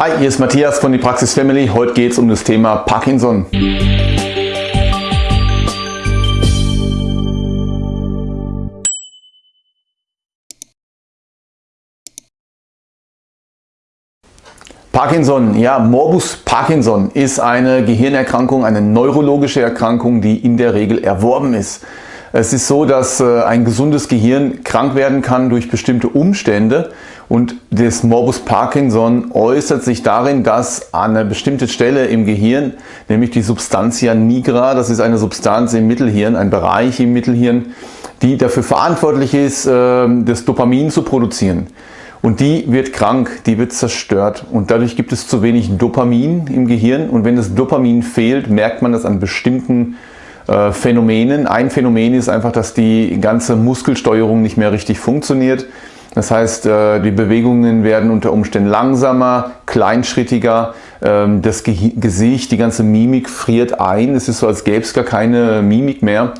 Hi, hier ist Matthias von die Praxis Family. Heute geht es um das Thema Parkinson. Parkinson, ja, Morbus Parkinson ist eine Gehirnerkrankung, eine neurologische Erkrankung, die in der Regel erworben ist. Es ist so, dass äh, ein gesundes Gehirn krank werden kann durch bestimmte Umstände und das Morbus Parkinson äußert sich darin, dass an einer bestimmten Stelle im Gehirn, nämlich die Substantia nigra, das ist eine Substanz im Mittelhirn, ein Bereich im Mittelhirn, die dafür verantwortlich ist, ähm, das Dopamin zu produzieren. Und die wird krank, die wird zerstört und dadurch gibt es zu wenig Dopamin im Gehirn und wenn das Dopamin fehlt, merkt man das an bestimmten äh, Phänomenen. Ein Phänomen ist einfach, dass die ganze Muskelsteuerung nicht mehr richtig funktioniert. Das heißt, äh, die Bewegungen werden unter Umständen langsamer, kleinschrittiger, ähm, das Gesicht, die ganze Mimik friert ein. Es ist so, als gäbe es gar keine Mimik mehr.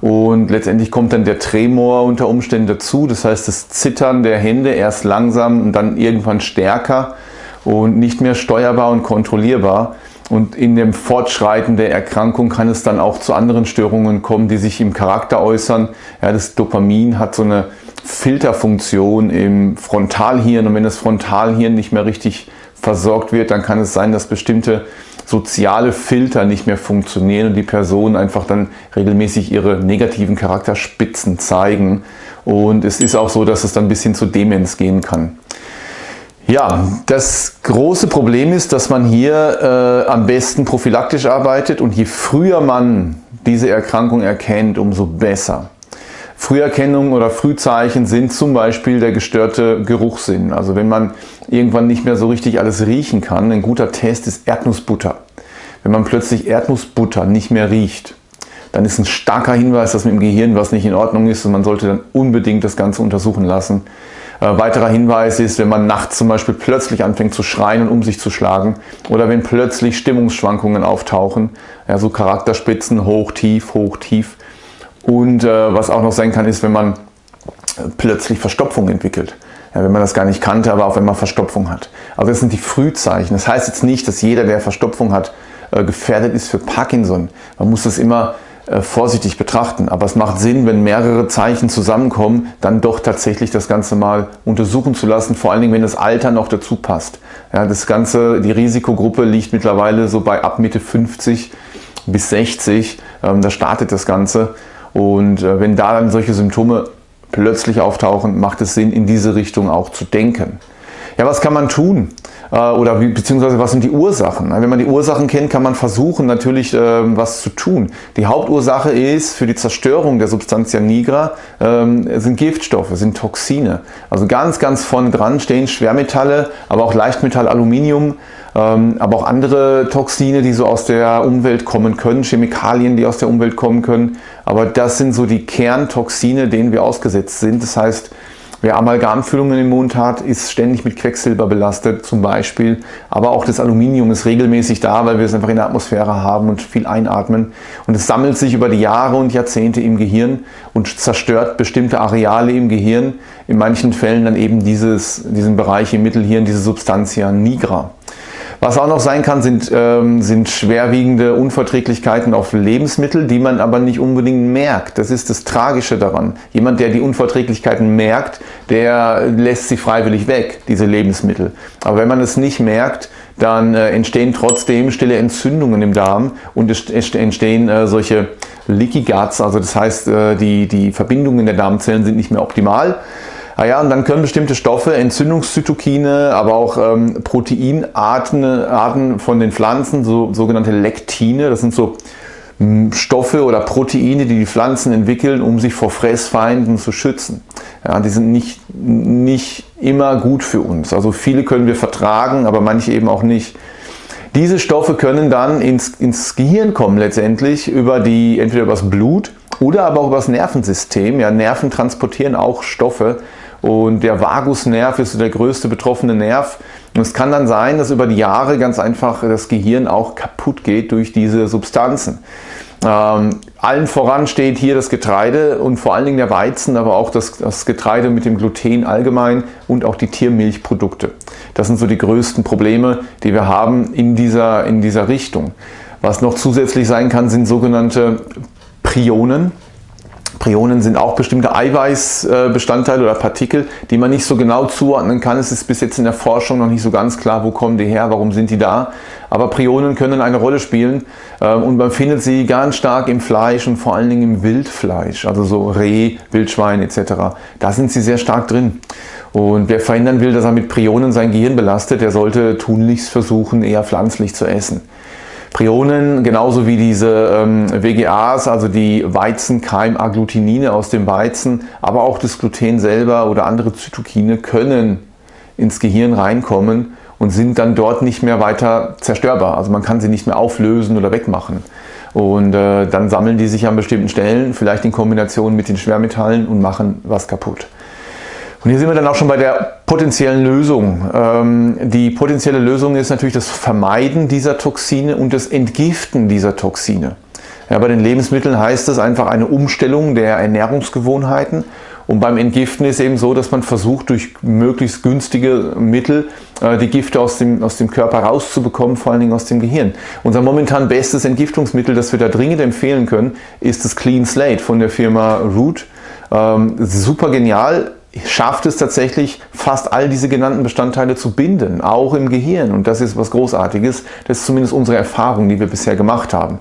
Und letztendlich kommt dann der Tremor unter Umständen dazu. Das heißt, das Zittern der Hände erst langsam und dann irgendwann stärker und nicht mehr steuerbar und kontrollierbar. Und in dem Fortschreiten der Erkrankung kann es dann auch zu anderen Störungen kommen, die sich im Charakter äußern. Ja, das Dopamin hat so eine Filterfunktion im Frontalhirn und wenn das Frontalhirn nicht mehr richtig versorgt wird, dann kann es sein, dass bestimmte soziale Filter nicht mehr funktionieren und die Personen einfach dann regelmäßig ihre negativen Charakterspitzen zeigen. Und es ist auch so, dass es dann bis hin zu Demenz gehen kann. Ja, das große Problem ist, dass man hier äh, am besten prophylaktisch arbeitet und je früher man diese Erkrankung erkennt, umso besser. Früherkennung oder Frühzeichen sind zum Beispiel der gestörte Geruchssinn. Also wenn man irgendwann nicht mehr so richtig alles riechen kann, ein guter Test ist Erdnussbutter. Wenn man plötzlich Erdnussbutter nicht mehr riecht, dann ist ein starker Hinweis, dass mit dem Gehirn was nicht in Ordnung ist und man sollte dann unbedingt das Ganze untersuchen lassen. Äh, weiterer Hinweis ist, wenn man nachts zum Beispiel plötzlich anfängt zu schreien und um sich zu schlagen oder wenn plötzlich Stimmungsschwankungen auftauchen, ja, so Charakterspitzen, hoch, tief, hoch, tief. Und äh, was auch noch sein kann, ist, wenn man plötzlich Verstopfung entwickelt. Ja, wenn man das gar nicht kannte, aber auch wenn man Verstopfung hat. Also das sind die Frühzeichen. Das heißt jetzt nicht, dass jeder, der Verstopfung hat, äh, gefährdet ist für Parkinson. Man muss das immer äh, vorsichtig betrachten. Aber es macht Sinn, wenn mehrere Zeichen zusammenkommen, dann doch tatsächlich das Ganze mal untersuchen zu lassen, vor allen Dingen, wenn das Alter noch dazu passt. Ja, das Ganze, die Risikogruppe liegt mittlerweile so bei ab Mitte 50 bis 60, ähm, da startet das Ganze. Und äh, wenn da dann solche Symptome plötzlich auftauchen, macht es Sinn, in diese Richtung auch zu denken. Ja, was kann man tun? Äh, oder beziehungsweise was sind die Ursachen? Wenn man die Ursachen kennt, kann man versuchen natürlich ähm, was zu tun. Die Hauptursache ist für die Zerstörung der Substantia nigra ähm, sind Giftstoffe, sind Toxine. Also ganz, ganz vorne dran stehen Schwermetalle, aber auch Leichtmetall, Aluminium, ähm, aber auch andere Toxine, die so aus der Umwelt kommen können, Chemikalien, die aus der Umwelt kommen können. Aber das sind so die Kerntoxine, denen wir ausgesetzt sind. Das heißt, Wer Amalgamfüllungen im Mund hat, ist ständig mit Quecksilber belastet zum Beispiel. Aber auch das Aluminium ist regelmäßig da, weil wir es einfach in der Atmosphäre haben und viel einatmen. Und es sammelt sich über die Jahre und Jahrzehnte im Gehirn und zerstört bestimmte Areale im Gehirn. In manchen Fällen dann eben dieses, diesen Bereich im Mittelhirn, diese Substantia nigra. Was auch noch sein kann, sind, ähm, sind schwerwiegende Unverträglichkeiten auf Lebensmittel, die man aber nicht unbedingt merkt. Das ist das Tragische daran. Jemand, der die Unverträglichkeiten merkt, der lässt sie freiwillig weg, diese Lebensmittel. Aber wenn man es nicht merkt, dann äh, entstehen trotzdem stille Entzündungen im Darm und es entstehen äh, solche Leaky Guts, also das heißt, äh, die, die Verbindungen der Darmzellen sind nicht mehr optimal. Ah ja, und dann können bestimmte Stoffe, Entzündungszytokine, aber auch ähm, Proteinarten Arten von den Pflanzen, so, sogenannte Lektine, das sind so hm, Stoffe oder Proteine, die die Pflanzen entwickeln, um sich vor Fressfeinden zu schützen. Ja, die sind nicht, nicht immer gut für uns. Also viele können wir vertragen, aber manche eben auch nicht. Diese Stoffe können dann ins, ins Gehirn kommen letztendlich, über die, entweder übers Blut oder aber auch übers Nervensystem. Ja, Nerven transportieren auch Stoffe und der Vagusnerv ist der größte betroffene Nerv. Und es kann dann sein, dass über die Jahre ganz einfach das Gehirn auch kaputt geht durch diese Substanzen. Ähm, allen voran steht hier das Getreide und vor allen Dingen der Weizen, aber auch das, das Getreide mit dem Gluten allgemein und auch die Tiermilchprodukte. Das sind so die größten Probleme, die wir haben in dieser, in dieser Richtung. Was noch zusätzlich sein kann, sind sogenannte Prionen. Prionen sind auch bestimmte Eiweißbestandteile oder Partikel, die man nicht so genau zuordnen kann. Es ist bis jetzt in der Forschung noch nicht so ganz klar, wo kommen die her, warum sind die da. Aber Prionen können eine Rolle spielen ähm, und man findet sie ganz stark im Fleisch und vor allen Dingen im Wildfleisch, also so Reh, Wildschwein etc. Da sind sie sehr stark drin. Und wer verhindern will, dass er mit Prionen sein Gehirn belastet, der sollte tunlichst versuchen, eher pflanzlich zu essen. Prionen, genauso wie diese ähm, WGAs, also die Weizenkeimagglutininine aus dem Weizen, aber auch das Gluten selber oder andere Zytokine können ins Gehirn reinkommen und sind dann dort nicht mehr weiter zerstörbar. Also man kann sie nicht mehr auflösen oder wegmachen. Und äh, dann sammeln die sich an bestimmten Stellen, vielleicht in Kombination mit den Schwermetallen und machen was kaputt. Und hier sind wir dann auch schon bei der potenziellen Lösung. Ähm, die potenzielle Lösung ist natürlich das Vermeiden dieser Toxine und das Entgiften dieser Toxine. Ja, bei den Lebensmitteln heißt es einfach eine Umstellung der Ernährungsgewohnheiten. Und beim Entgiften ist eben so, dass man versucht, durch möglichst günstige Mittel äh, die Gifte aus dem, aus dem Körper rauszubekommen, vor allen Dingen aus dem Gehirn. Unser momentan bestes Entgiftungsmittel, das wir da dringend empfehlen können, ist das Clean Slate von der Firma Root. Ähm, super genial, schafft es tatsächlich, fast all diese genannten Bestandteile zu binden, auch im Gehirn. Und das ist was Großartiges. Das ist zumindest unsere Erfahrung, die wir bisher gemacht haben.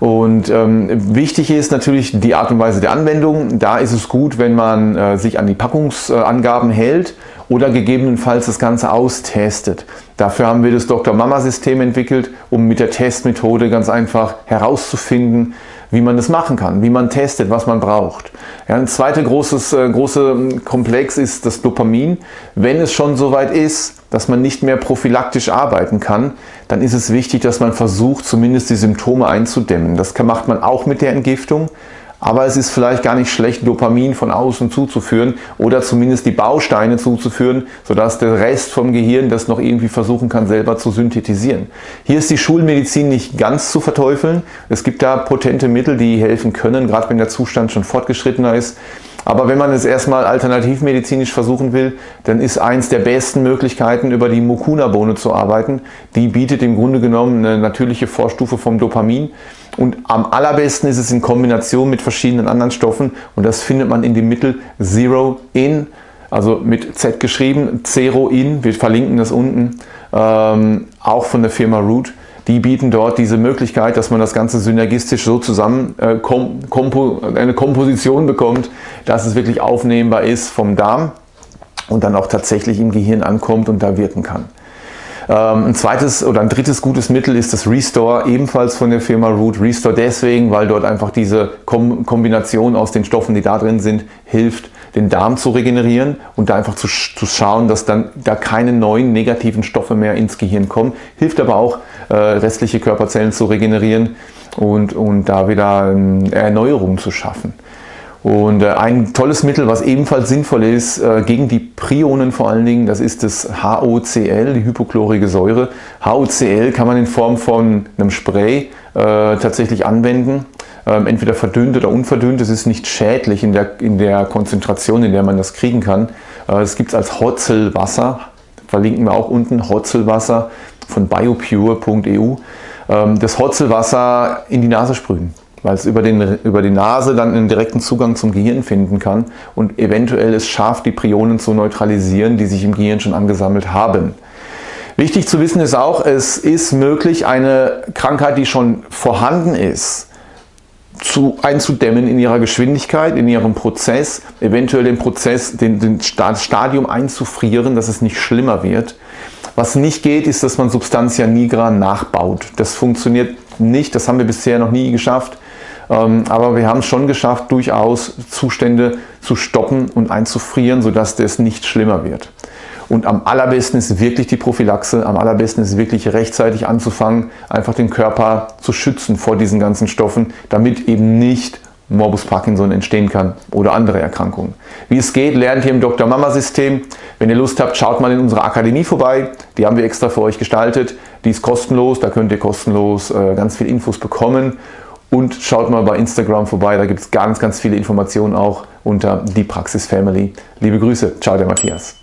Und ähm, wichtig ist natürlich die Art und Weise der Anwendung. Da ist es gut, wenn man äh, sich an die Packungsangaben hält oder gegebenenfalls das Ganze austestet. Dafür haben wir das Dr. Mama System entwickelt, um mit der Testmethode ganz einfach herauszufinden, wie man das machen kann, wie man testet, was man braucht. Ja, ein zweiter großes äh, große ähm, Komplex ist das Dopamin. Wenn es schon soweit ist, dass man nicht mehr prophylaktisch arbeiten kann, dann ist es wichtig, dass man versucht, zumindest die Symptome einzudämmen. Das macht man auch mit der Entgiftung. Aber es ist vielleicht gar nicht schlecht, Dopamin von außen zuzuführen oder zumindest die Bausteine zuzuführen, sodass der Rest vom Gehirn das noch irgendwie versuchen kann, selber zu synthetisieren. Hier ist die Schulmedizin nicht ganz zu verteufeln. Es gibt da potente Mittel, die helfen können, gerade wenn der Zustand schon fortgeschrittener ist. Aber wenn man es erstmal alternativmedizinisch versuchen will, dann ist eins der besten Möglichkeiten, über die Mukuna-Bohne zu arbeiten. Die bietet im Grunde genommen eine natürliche Vorstufe vom Dopamin. Und am allerbesten ist es in Kombination mit verschiedenen anderen Stoffen und das findet man in dem Mittel Zero In, also mit Z geschrieben, Zero In, wir verlinken das unten, ähm, auch von der Firma Root. Die bieten dort diese Möglichkeit, dass man das Ganze synergistisch so zusammen äh, kom kompo eine Komposition bekommt, dass es wirklich aufnehmbar ist vom Darm und dann auch tatsächlich im Gehirn ankommt und da wirken kann. Ähm, ein zweites oder ein drittes gutes Mittel ist das Restore, ebenfalls von der Firma Root. Restore deswegen, weil dort einfach diese Kombination aus den Stoffen, die da drin sind, hilft, den Darm zu regenerieren und da einfach zu, zu schauen, dass dann da keine neuen negativen Stoffe mehr ins Gehirn kommen. Hilft aber auch, äh, restliche Körperzellen zu regenerieren und, und da wieder äh, Erneuerung zu schaffen. Und äh, ein tolles Mittel, was ebenfalls sinnvoll ist, äh, gegen die Prionen vor allen Dingen, das ist das HOCl, die hypochlorige Säure. HOCl kann man in Form von einem Spray äh, tatsächlich anwenden, ähm, entweder verdünnt oder unverdünnt. Es ist nicht schädlich in der, in der Konzentration, in der man das kriegen kann. Es gibt es als Hotzelwasser, verlinken wir auch unten, Hotzelwasser von biopure.eu. Ähm, das Hotzelwasser in die Nase sprühen weil es über, den, über die Nase dann einen direkten Zugang zum Gehirn finden kann und eventuell es schafft, die Prionen zu neutralisieren, die sich im Gehirn schon angesammelt haben. Wichtig zu wissen ist auch, es ist möglich, eine Krankheit, die schon vorhanden ist, zu, einzudämmen in ihrer Geschwindigkeit, in ihrem Prozess, eventuell den Prozess, den, den Stadium einzufrieren, dass es nicht schlimmer wird. Was nicht geht, ist, dass man Substantia nigra nachbaut. Das funktioniert nicht, das haben wir bisher noch nie geschafft. Ähm, aber wir haben es schon geschafft, durchaus Zustände zu stoppen und einzufrieren, sodass das nicht schlimmer wird. Und am allerbesten ist wirklich die Prophylaxe, am allerbesten ist wirklich rechtzeitig anzufangen, einfach den Körper zu schützen vor diesen ganzen Stoffen, damit eben nicht Morbus Parkinson entstehen kann oder andere Erkrankungen. Wie es geht, lernt ihr im Dr. Mama System. Wenn ihr Lust habt, schaut mal in unserer Akademie vorbei. Die haben wir extra für euch gestaltet. Die ist kostenlos, da könnt ihr kostenlos äh, ganz viel Infos bekommen und schaut mal bei Instagram vorbei, da gibt es ganz, ganz viele Informationen auch unter die Praxis Family. Liebe Grüße, ciao der Matthias.